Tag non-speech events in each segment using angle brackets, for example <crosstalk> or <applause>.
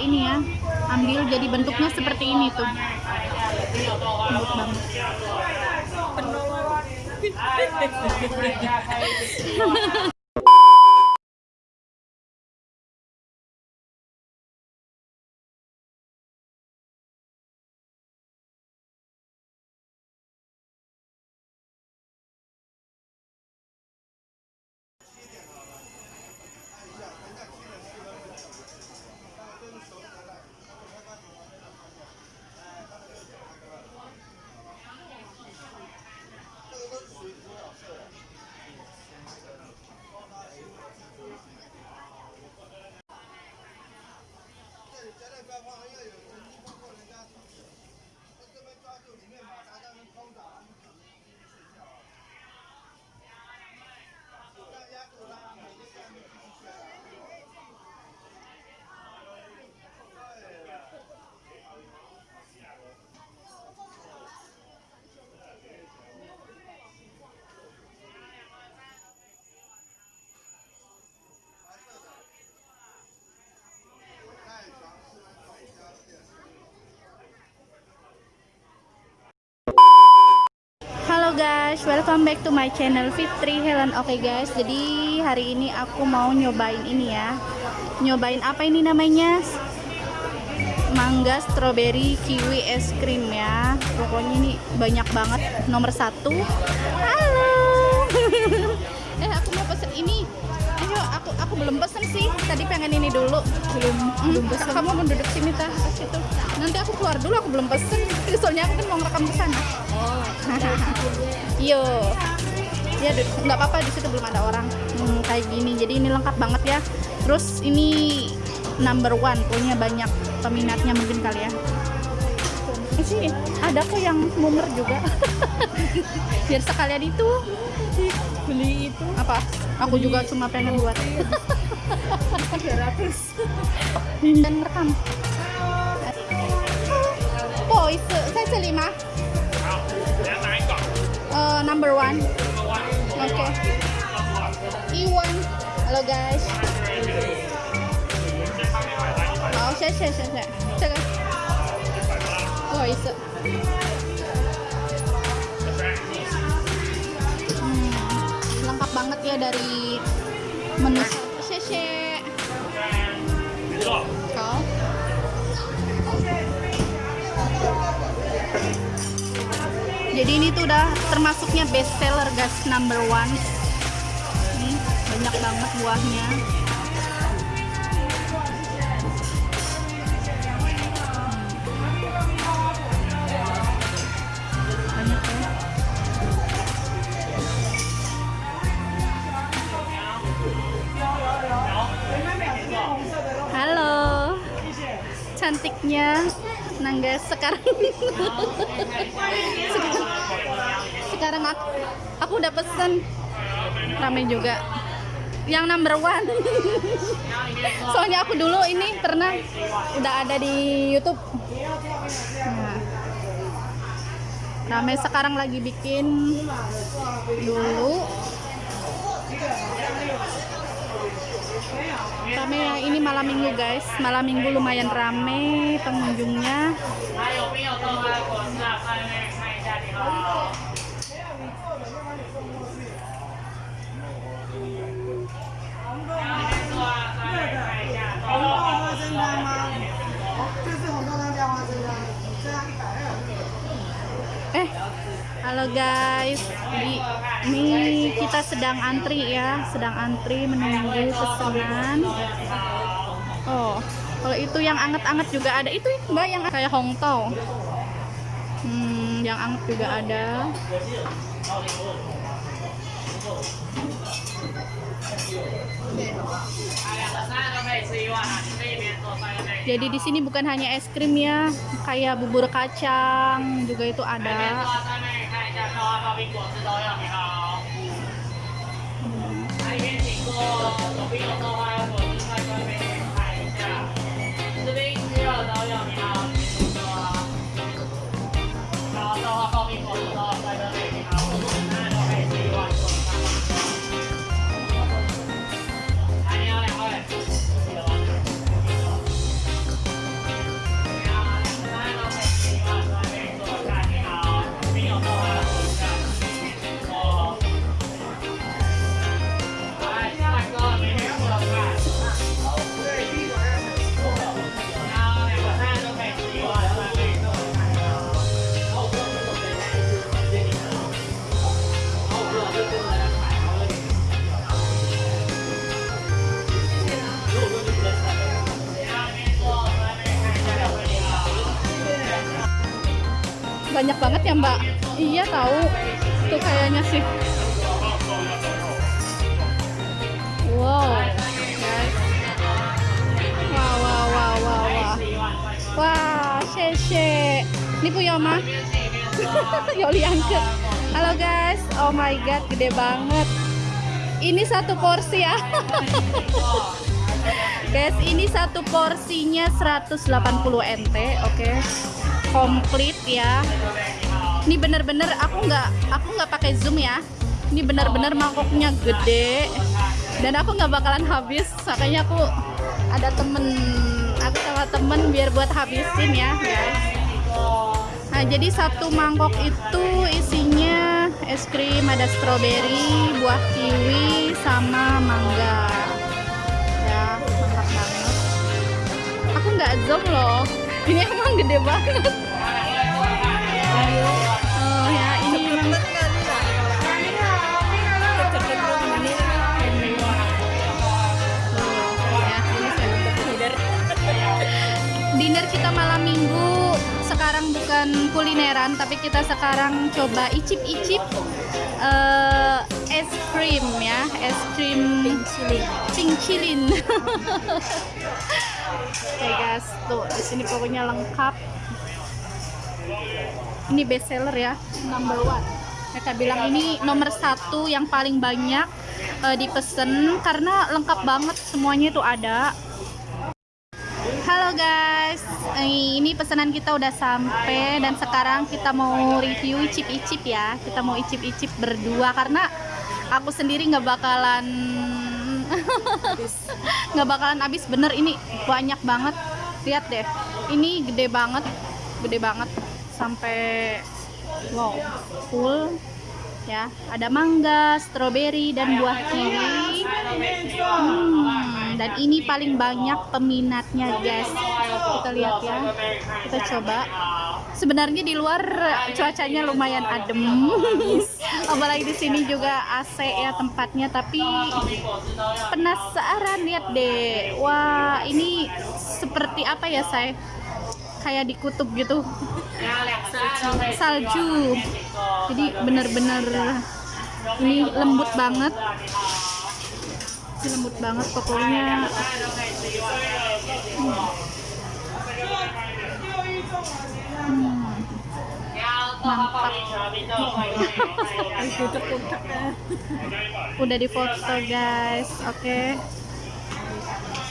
ini ya ambil jadi bentuknya seperti ini tuh. Lembut <laughs> banget 要有人地过人家闯。他这边抓住里面马达。Guys, welcome back to my channel Fitri Helen. Oke guys, jadi hari ini aku mau nyobain ini ya. Nyobain apa ini namanya? Mangga, strawberry, kiwi, es krim ya. Pokoknya ini banyak banget. Nomor satu. Halo. <laughs> eh aku mau pesen ini. Ayo, aku aku belum pesen sih. Tadi pengen ini dulu. Belum belum pesen. Kamu mau duduk sini tah situ. Nanti aku keluar dulu. Aku belum pesen. Soalnya aku kan mau ngerekam ke sana. Oh, <laughs> Yo, ya nggak apa-apa di situ belum ada orang Hmm, kayak gini. Jadi ini lengkap banget ya. Terus ini number one, punya banyak peminatnya mungkin kali ya. Eh, sih ada kok yang mumer juga. <laughs> Biar sekalian itu beli itu apa? Aku juga cuma pengen buat <laughs> 300 dan rekam. number one. 这个弯。 Oke. Iwan. Halo guys. 好，谢谢谢谢。这个不好意思。Hmm, lengkap banget ya dari menu. Jadi ini tuh udah termasuknya best seller guys number one. Nih banyak banget buahnya. Hmm. Ya. Halo, cantiknya Nangga sekarang. sekarang, <laughs> sekarang aku, aku udah pesen ramai juga. Yang number one. <laughs> Soalnya aku dulu ini pernah udah ada di YouTube. Nah, ramai sekarang lagi bikin dulu rame ya ini malam minggu guys. Malam minggu lumayan rame pengunjungnya. Eh halo guys. Di ini kita sedang antri ya, sedang antri menunggu pesanan. Oh, kalau itu yang anget-anget juga ada. Itu mbak yang kayak hongtao. Hmm, yang anget juga ada. Jadi di sini bukan hanya es krim ya, kayak bubur kacang juga itu ada. 苹果吃都要你好。来里面请坐手臂要放 banyak banget ya mbak. Iya tahu. Tuh kayaknya sih. Wow. Guys wah wah wah wah. Wah wah sheshe ini punya mah <laughs> Yoli angkat halo guys. Oh my god gede banget. Ini satu porsi ya. <laughs> Guys ini satu porsinya 180 NT oke komplit ya. Ini bener-bener aku nggak aku nggak pakai zoom ya. Ini bener-bener mangkoknya gede. Dan aku nggak bakalan habis. Makanya aku ada temen aku sama temen biar buat habisin ya guys. Nah jadi satu mangkok itu isinya es krim ada stroberi buah kiwi sama mangga. Ya mantap banget. Aku nggak zoom loh ini emang gede banget. Oh ya ini ya, dinner kita malam minggu sekarang bukan kulineran tapi kita sekarang coba icip-icip eh, es krim ya es krim pincilin <laughs> Oke guys. Tuh di sini pokoknya lengkap. Ini best seller ya number one. Mereka bilang ini nomor satu yang paling banyak eh, dipesen karena lengkap banget semuanya itu ada. Halo guys, Eh, ini pesanan kita udah sampai dan sekarang kita mau review icip-icip ya. Kita mau icip-icip berdua karena aku sendiri nggak bakalan nggak bakalan habis. Bener ini banyak banget. Lihat deh, ini gede banget, gede banget. Sampai wow full. Ya. Ada mangga, stroberi dan buah kiwi. Hmm, dan ini paling banyak peminatnya guys. Kita lihat ya. Kita coba sebenarnya di luar cuacanya lumayan adem. <laughs> Apalagi di sini juga AC ya tempatnya tapi penasaran lihat deh. Wah ini seperti apa ya saya kayak di kutub gitu. Salju. Jadi bener-bener ini lembut banget. Lembut banget pokoknya. Hmm. Mantap. Udah difoto guys. Oke.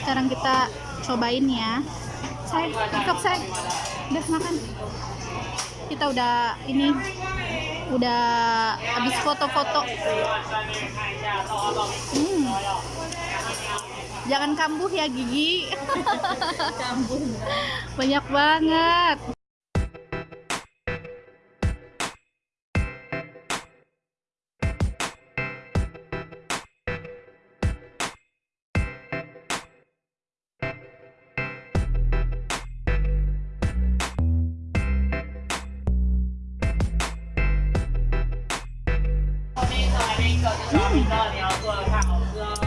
Sekarang kita cobain ya. Saya cakep saya udah makan. Kita udah ini udah habis foto-foto. Hmm. jangan kambuh ya gigi. <laughs> Banyak banget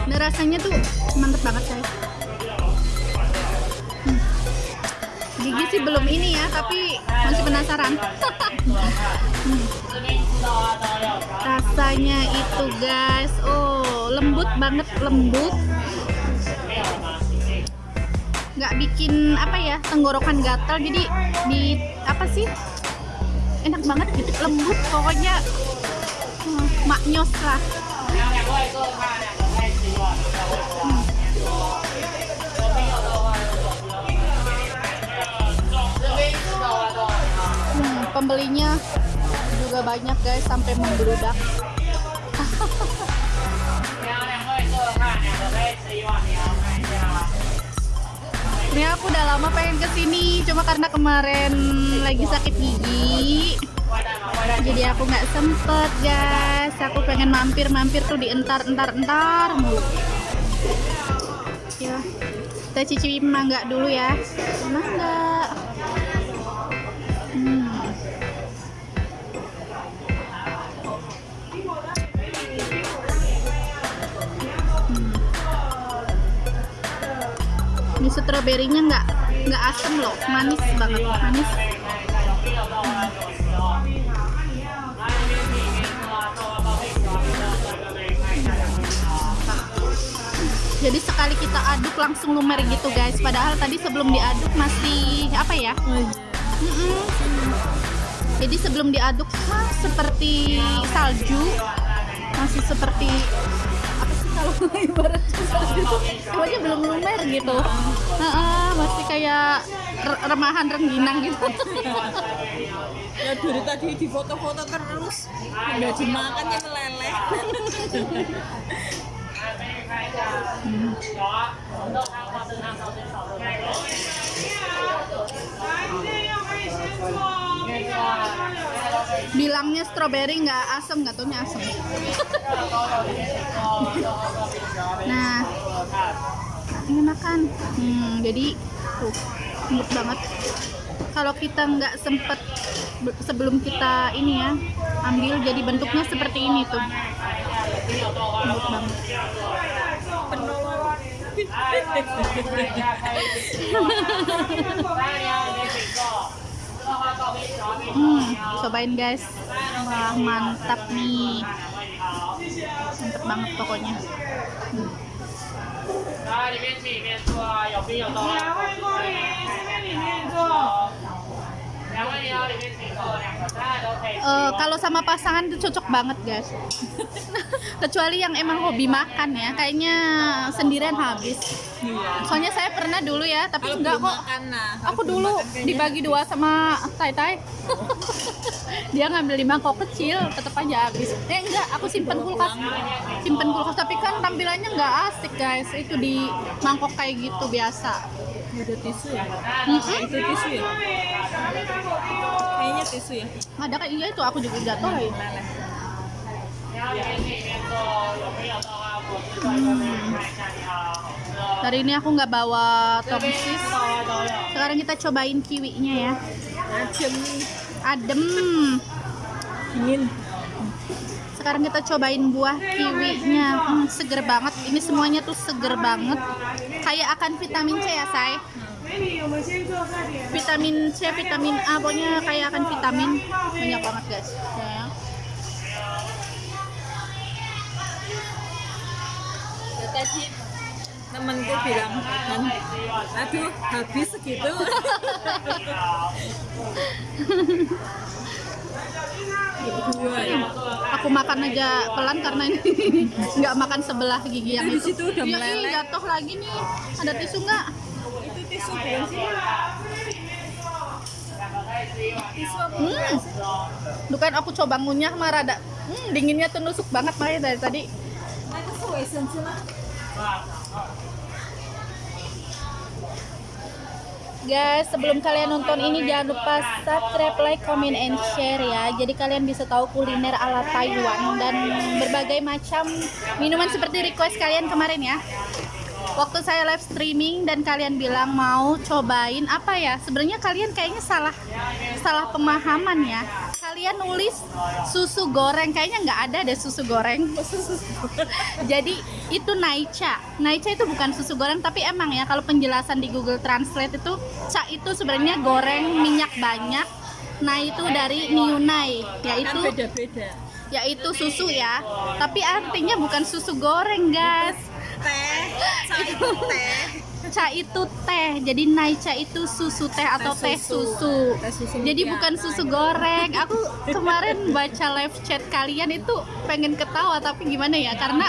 Nah, rasanya tuh mantep banget saya. Hmm. Gigi sih belum ini ya, tapi masih penasaran. <laughs> Rasanya itu guys, oh lembut banget lembut. Nggak bikin apa ya tenggorokan gatal, jadi di apa sih enak banget gitu lembut pokoknya hmm, maknyos lah. Hmm, pembelinya juga banyak guys sampai membludak. <laughs> Ini aku udah lama pengen ke sini, cuma karena kemarin lagi sakit gigi, jadi aku nggak sempet guys. Aku pengen mampir-mampir tuh di entar-entar-entar. Ya, kita cicipin mangga dulu ya. Mangga. stroberinya nggak nggak asam loh. Manis banget manis. Jadi sekali kita aduk langsung lumer gitu guys. Padahal tadi sebelum diaduk masih apa ya? Mm -mm. jadi sebelum diaduk seperti salju. Masih seperti kalau <laughs> ibaratnya salju itu pokoknya belum lumer gitu. Heeh, masih kayak re- remahan rengginang gitu. <laughs> Ya dari tadi di foto-foto terus nggak dimakan ya meleleh. <laughs> 有啊，Bilangnya strawberry nggak asem, nggak taunya asem. <laughs> nah, ini makan. Hmm, jadi tuh lembut banget. Kalau kita nggak sempet be- sebelum kita ini ya ambil jadi bentuknya seperti ini tuh. Lembut banget. <laughs> <laughs> Hmm, cobain guys. Wah, mantap nih. Mantap banget pokoknya. 来里 Uh, kalau sama pasangan itu cocok banget guys. <laughs> Kecuali yang emang hobi makan ya. Kayaknya sendirian habis. Soalnya saya pernah dulu ya tapi kalau enggak kok. makan, nah. aku dulu dibagi dua sama tai tai <laughs> dia ngambil lima kok kecil tetap aja habis. Eh enggak aku simpen kulkas. Simpen kulkas. Tapi kan tampilannya enggak asik guys. Itu di mangkok kayak gitu biasa ada tisu ya? Mm -hmm. itu tisu ya? Kayaknya tisu ya. Ada kan iya itu aku juga jatuh. Ya hmm. hari ini aku nggak bawa tongsis sekarang kita cobain kiwinya ya. Adem. Adem. Dingin. Sekarang kita cobain buah kiwinya. Hmm, seger banget. Ini semuanya tuh seger banget. Kayak akan vitamin C ya, Say. Vitamin C, vitamin A, pokoknya kayak akan vitamin banyak banget, guys. Ya. Ya, tadi temenku bilang kan, aduh habis segitu. <laughs> Ya. Aku makan aja pelan karena ini <laughs> nggak makan sebelah gigi yang Itu itu. situ udah meleleh. ih, jatuh lagi nih. Ada tisu nggak? Itu tisu bukan sih? Tisu? Hmm. Bukan aku coba ngunyah mah rada hmm, dinginnya tuh nusuk banget makanya dari tadi. Nah, itu Guys, sebelum kalian nonton ini jangan lupa subscribe, like, comment, and share ya. Jadi kalian bisa tahu kuliner ala Taiwan dan berbagai macam minuman seperti request kalian kemarin ya. Waktu saya live streaming dan kalian bilang mau cobain apa ya? Sebenarnya kalian kayaknya salah salah pemahaman ya. Kalian nulis susu goreng kayaknya nggak ada deh susu goreng. <laughs> Jadi itu naicha. Naicha itu bukan susu goreng tapi emang ya kalau penjelasan di Google Translate itu cha itu sebenarnya goreng minyak banyak. Nah itu dari niunai Kan yaitu beda-beda. yaitu susu ya. Tapi artinya bukan susu goreng guys. Teh, cai itu teh. Cha itu teh. Jadi naicha itu susu teh atau teh Teh susu. susu. Teh susu Jadi ya. bukan susu goreng. Aku kemarin baca live chat kalian itu pengen ketawa tapi gimana ya? Karena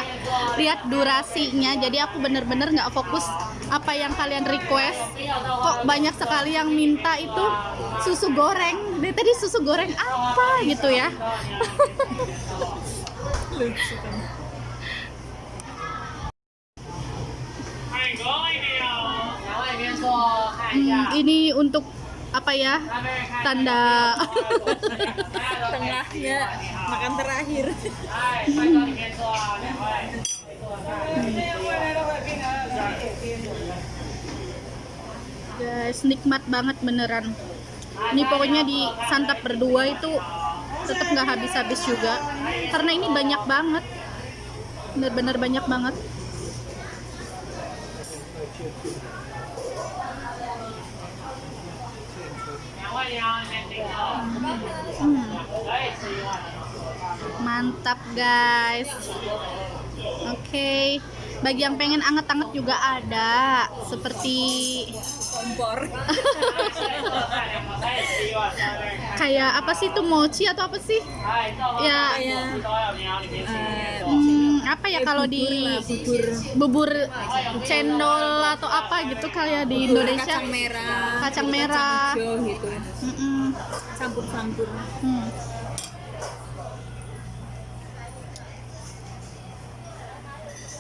lihat durasinya. Jadi aku bener-bener nggak fokus apa yang kalian request. Kok banyak sekali yang minta itu susu goreng. Dari tadi susu goreng apa gitu ya? <laughs> Iya. Hmm, ini untuk apa ya? Tanda. Tengahnya makan terakhir. Guys nikmat banget beneran. Ini pokoknya di santap berdua itu tetap nggak habis-habis juga. Karena ini banyak banget. Bener-bener banyak banget. Hmm. Mantap guys. Oke. Okay. Bagi yang pengen anget-anget juga ada seperti kompor. <laughs> kayak apa sih itu mochi atau apa sih? Iya. Ya. Yeah. uh, hmm ya kalau di bubur bubur cendol atau apa gitu kayak di bubur Indonesia kacang merah Kacang merah. hijau gitu Mm-mm. campur-campur Hmm.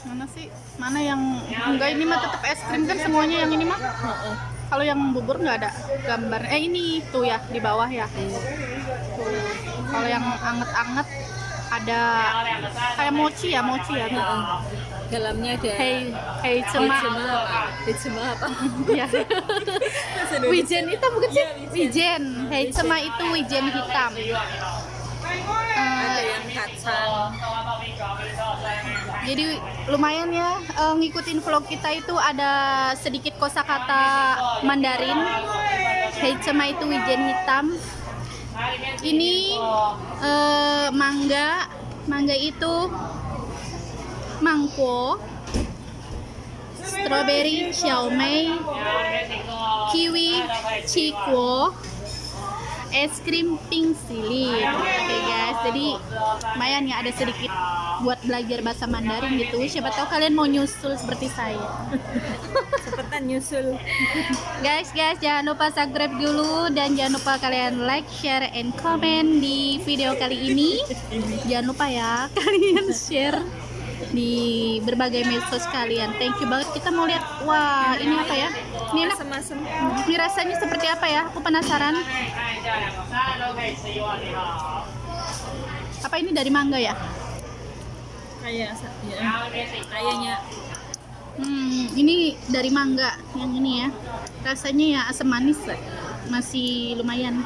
Mana sih? Mana yang enggak ini mah tetap es krim kan semuanya yang ini mah. Kalau yang bubur nggak ada gambar. Eh ini tuh ya di bawah ya. Tuh. Kalau yang anget-anget ada kayak mochi ya, mochi ya. Heeh. dalamnya ada Hei, hei cema. Apa? Hejema apa? Ya. Wijen itu bukan sih? Iya, wijen. Hei cema itu wijen hitam. ada Eh, yang kacang Jadi lumayan ya eh, ngikutin vlog kita itu ada sedikit kosakata Mandarin. Heichema itu wijen hitam. Ini eh, mangga, mangga itu mangko, strawberry, xiaomei, kiwi, chikuo, es krim pink silin. Oke guys, jadi lumayan ya ada sedikit buat belajar bahasa Mandarin gitu. Siapa tahu kalian mau nyusul seperti saya. <laughs> nyusul Guys, guys, jangan lupa subscribe dulu dan jangan lupa kalian like, share, and comment di video kali ini. Jangan lupa ya <laughs> kalian share di berbagai medsos kalian. Thank you banget. Kita mau lihat, wah ini apa ya? Ini enak. Ini rasanya seperti apa ya? Aku penasaran. Apa ini dari mangga ya? kayak ya, kayaknya Hmm, ini dari mangga yang ini ya. Rasanya ya asam manis, masih lumayan.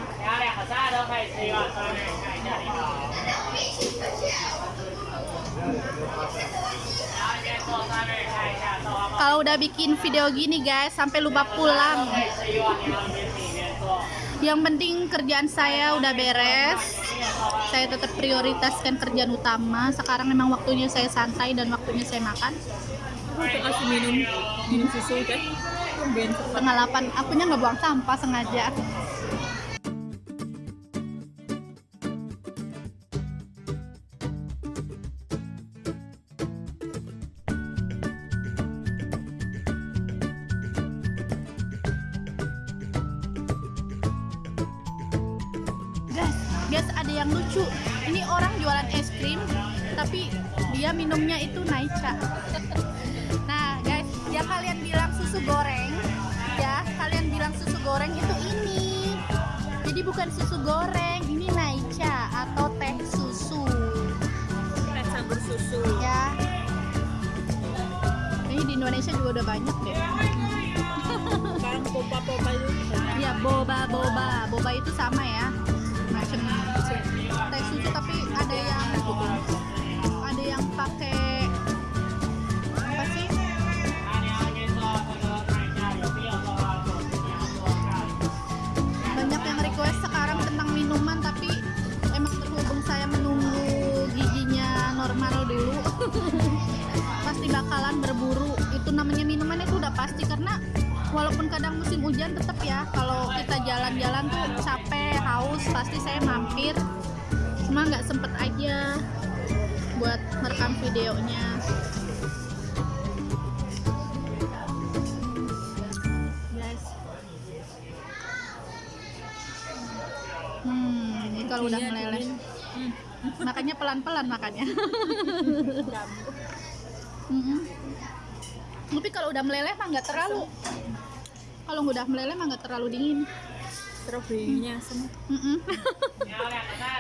Kalau udah bikin video gini guys, sampai lupa pulang. Yang penting kerjaan saya udah beres. Saya tetap prioritaskan kerjaan utama. Sekarang memang waktunya saya santai dan waktunya saya makan. Aku udah kasih minum minum susu cepat Setengah delapan, akunya nggak buang sampah sengaja. Guys, ada yang lucu. Ini orang jualan es krim, tapi dia minumnya itu naicha. Goreng, ya, kalian bilang susu goreng itu ini. Jadi bukan susu goreng, ini naicha atau teh susu, teh campur susu ya. Ini di Indonesia juga udah banyak deh. sekarang popa popa itu Ya, boba boba, boba itu sama ya, pasti karena walaupun kadang musim hujan tetap ya kalau kita jalan-jalan tuh capek haus pasti saya mampir. Cuma nggak sempet aja buat merekam videonya. Guys. Hmm ini kalau udah Iya, meleleh. makanya pelan-pelan makannya. <laughs> tapi kalau udah meleleh mah nggak terlalu. Kalau udah meleleh mah nggak terlalu dingin. Stroberinya asam Mm-mm.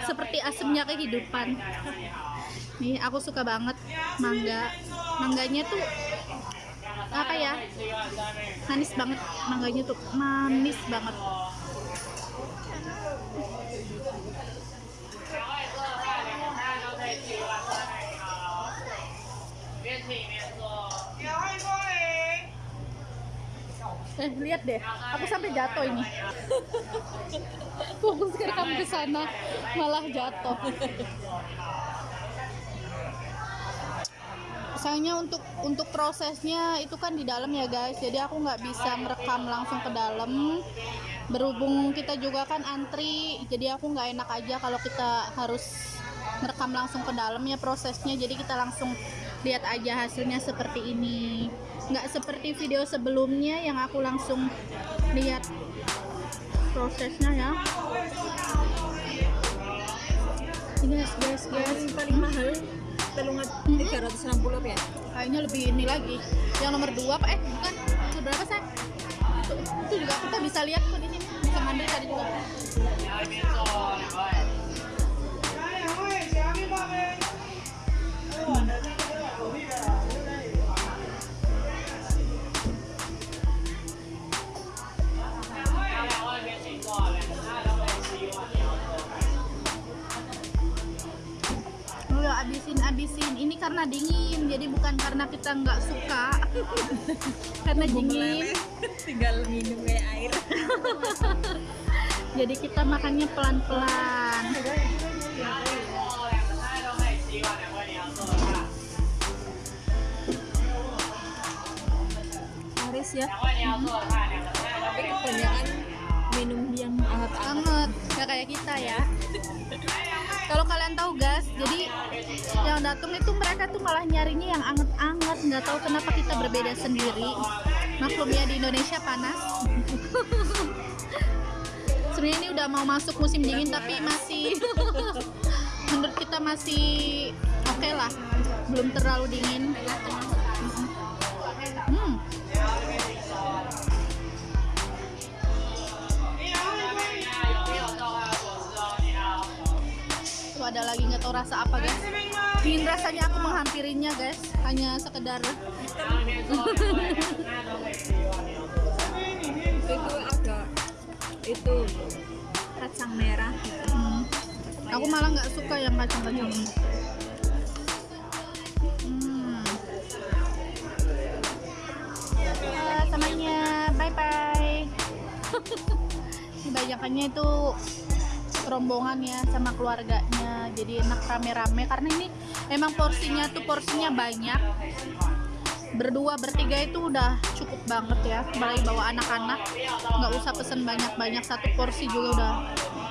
seperti asemnya kehidupan. Nih aku suka banget mangga. Mangganya tuh apa ya? Manis banget mangganya tuh. Manis banget eh lihat deh. Aku sampai jatuh ini. <laughs> Fokus kamu ke sana malah jatuh. Sayangnya untuk untuk prosesnya itu kan di dalam ya guys. Jadi aku nggak bisa merekam langsung ke dalam. Berhubung kita juga kan antri jadi aku nggak enak aja kalau kita harus merekam langsung ke dalam ya prosesnya. Jadi kita langsung lihat aja hasilnya seperti ini nggak seperti video sebelumnya yang aku langsung lihat prosesnya ya. Ini guys guys guys. Yang paling mahal telung tiga ratus enam puluh ya? Kayaknya lebih ini lagi. Yang nomor dua pak. Eh bukan. Itu berapa sih itu, itu juga kita bisa lihat kok di sini. Bisa ngambil tadi juga abisin-abisin. Ini karena dingin jadi bukan karena kita nggak suka. <laughs> Karena dingin. <laughs> tinggal minum kayak air. <laughs> Jadi kita makannya pelan-pelan. Haris ya. Tapi kebanyakan minum yang hangat-hangat kayak kita ya. <laughs> Kalau kalian tahu guys jadi yang datang itu mereka tuh malah nyarinya yang anget-anget nggak tahu kenapa kita berbeda sendiri. Maklum ya di Indonesia panas. <laughs> Sebenarnya ini udah mau masuk musim dingin tapi masih <laughs> menurut kita masih oke lah. Belum terlalu dingin tahu rasa apa guys ingin rasanya aku menghampirinya guys hanya sekedar itu ada itu kacang merah gitu. Hmm. Aku malah nggak suka yang kacang-kacang ini. Hmm. Halo temannya, bye bye. Ini <laughs> banyakannya itu rombongan ya sama keluarganya, jadi enak rame-rame. Karena ini emang porsinya tuh porsinya banyak. Berdua bertiga itu udah cukup banget ya, apalagi bawa anak-anak. Nggak usah pesen banyak-banyak. Satu porsi juga udah.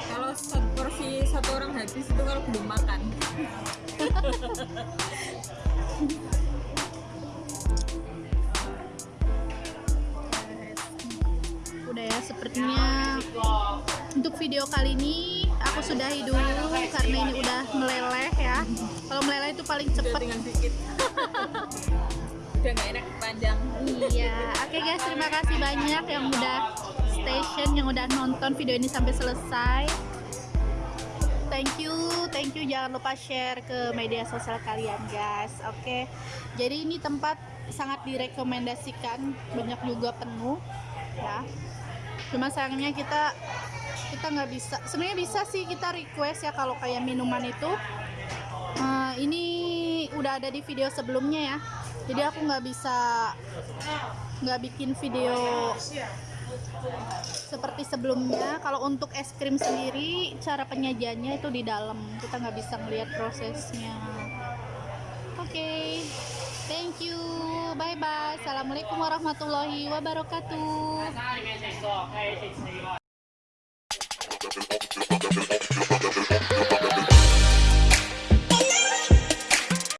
Kalau satu porsi satu orang habis itu kalau belum makan <laughs> sepertinya untuk video kali ini aku sudahi dulu karena ini udah meleleh ya. Kalau meleleh itu paling cepet. <laughs> udah nggak enak panjang. Iya. Oke guys terima kasih banyak yang udah station yang udah nonton video ini sampai selesai. Thank you thank you. Jangan lupa share ke media sosial kalian guys. Oke. Jadi ini tempat sangat direkomendasikan. Banyak juga penuh ya cuma sayangnya kita kita nggak bisa. Sebenarnya bisa sih kita request ya kalau kayak minuman itu. Eh, ini udah ada di video sebelumnya ya. Jadi aku nggak bisa nggak bikin video seperti sebelumnya. Kalau untuk es krim sendiri cara penyajiannya itu di dalam. Kita nggak bisa melihat prosesnya. Oke thank you. Bye bye assalamualaikum warahmatullahi wabarakatuh